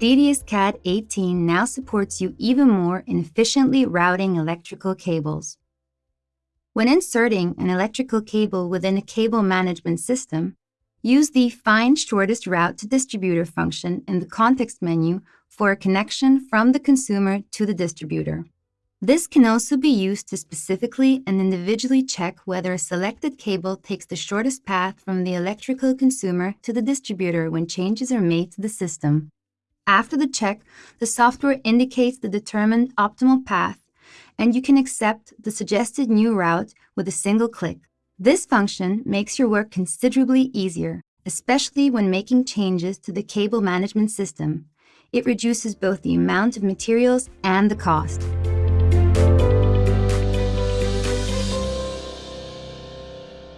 DDS CAD 18 now supports you even more in efficiently routing electrical cables. When inserting an electrical cable within a cable management system, use the Find Shortest Route to Distributor function in the context menu for a connection from the consumer to the distributor. This can also be used to specifically and individually check whether a selected cable takes the shortest path from the electrical consumer to the distributor when changes are made to the system. After the check, the software indicates the determined optimal path and you can accept the suggested new route with a single click. This function makes your work considerably easier, especially when making changes to the cable management system. It reduces both the amount of materials and the cost.